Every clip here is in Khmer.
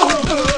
Oh!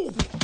Oh.